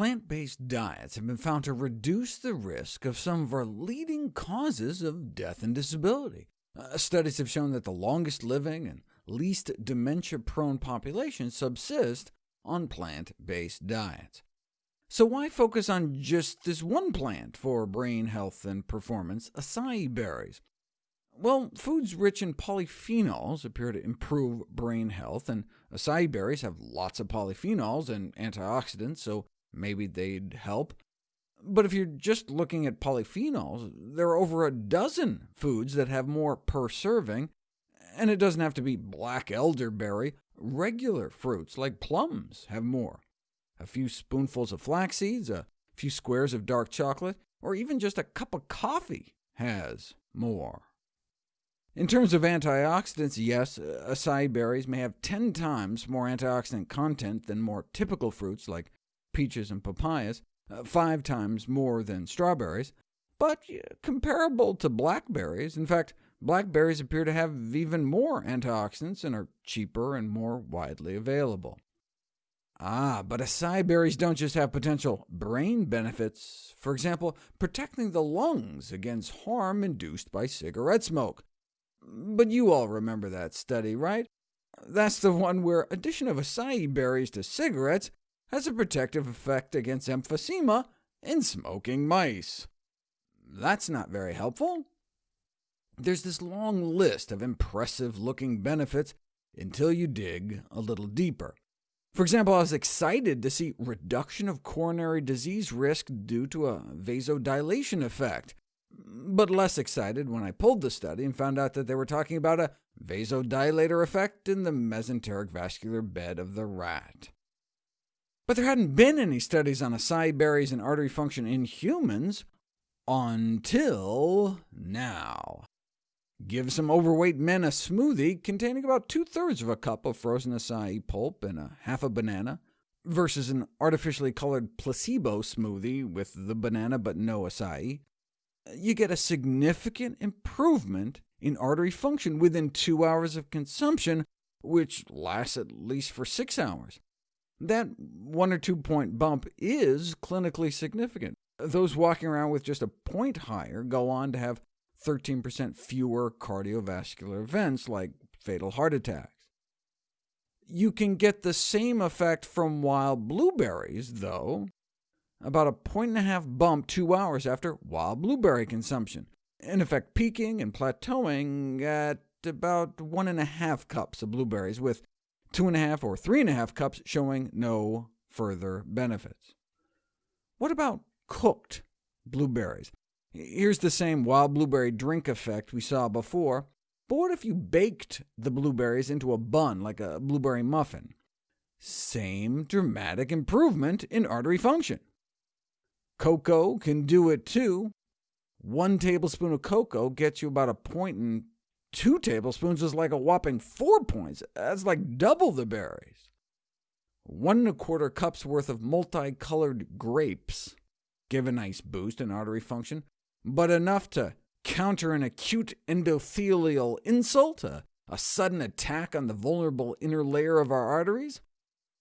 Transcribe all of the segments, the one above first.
plant-based diets have been found to reduce the risk of some of our leading causes of death and disability. Uh, studies have shown that the longest living and least dementia-prone populations subsist on plant-based diets. So why focus on just this one plant for brain health and performance, acai berries? Well, foods rich in polyphenols appear to improve brain health, and acai berries have lots of polyphenols and antioxidants, so maybe they'd help. But if you're just looking at polyphenols, there are over a dozen foods that have more per serving, and it doesn't have to be black elderberry. Regular fruits, like plums, have more. A few spoonfuls of flax seeds, a few squares of dark chocolate, or even just a cup of coffee has more. In terms of antioxidants, yes, acai berries may have 10 times more antioxidant content than more typical fruits like peaches and papayas, uh, five times more than strawberries, but comparable to blackberries. In fact, blackberries appear to have even more antioxidants and are cheaper and more widely available. Ah, but acai berries don't just have potential brain benefits. For example, protecting the lungs against harm induced by cigarette smoke. But you all remember that study, right? That's the one where addition of acai berries to cigarettes has a protective effect against emphysema in smoking mice. That's not very helpful. There's this long list of impressive-looking benefits until you dig a little deeper. For example, I was excited to see reduction of coronary disease risk due to a vasodilation effect, but less excited when I pulled the study and found out that they were talking about a vasodilator effect in the mesenteric vascular bed of the rat. But there hadn't been any studies on acai berries and artery function in humans until now. Give some overweight men a smoothie containing about two-thirds of a cup of frozen acai pulp and a half a banana, versus an artificially colored placebo smoothie with the banana but no acai. You get a significant improvement in artery function within two hours of consumption, which lasts at least for six hours. That one or two point bump is clinically significant. Those walking around with just a point higher go on to have 13% fewer cardiovascular events, like fatal heart attacks. You can get the same effect from wild blueberries, though, about a point and a half bump two hours after wild blueberry consumption, in effect peaking and plateauing at about one and a half cups of blueberries, with two and a half or three and a half cups showing no further benefits. What about cooked blueberries? Here's the same wild blueberry drink effect we saw before, but what if you baked the blueberries into a bun like a blueberry muffin? Same dramatic improvement in artery function. Cocoa can do it too. One tablespoon of cocoa gets you about a point and Two tablespoons is like a whopping four points. That's like double the berries. One and a quarter cups worth of multicolored grapes give a nice boost in artery function, but enough to counter an acute endothelial insult, a, a sudden attack on the vulnerable inner layer of our arteries?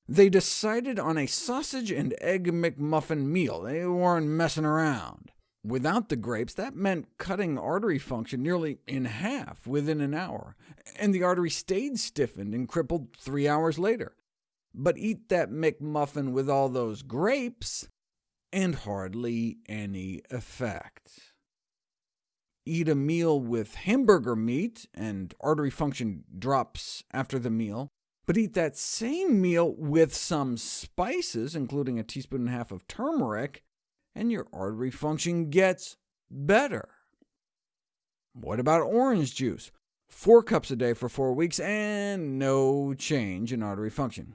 They decided on a sausage and egg McMuffin meal. They weren't messing around. Without the grapes, that meant cutting artery function nearly in half within an hour, and the artery stayed stiffened and crippled three hours later. But eat that McMuffin with all those grapes, and hardly any effect. Eat a meal with hamburger meat, and artery function drops after the meal, but eat that same meal with some spices, including a teaspoon and a half of turmeric, and your artery function gets better. What about orange juice? Four cups a day for four weeks, and no change in artery function.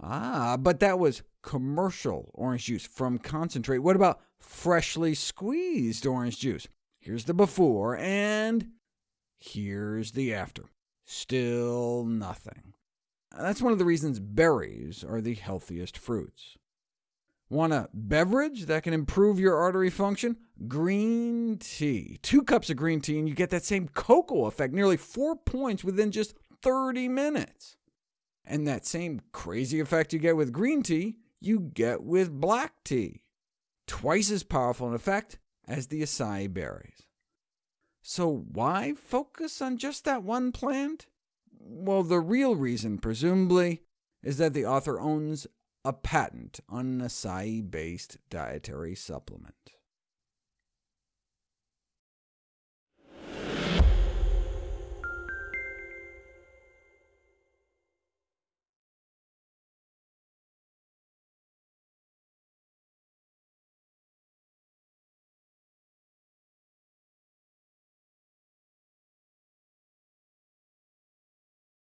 Ah, but that was commercial orange juice from concentrate. What about freshly squeezed orange juice? Here's the before, and here's the after. Still nothing. That's one of the reasons berries are the healthiest fruits. Want a beverage that can improve your artery function? Green tea. Two cups of green tea and you get that same cocoa effect, nearly 4 points within just 30 minutes. And that same crazy effect you get with green tea, you get with black tea. Twice as powerful an effect as the acai berries. So why focus on just that one plant? Well, the real reason, presumably, is that the author owns a patent on an acai based dietary supplement.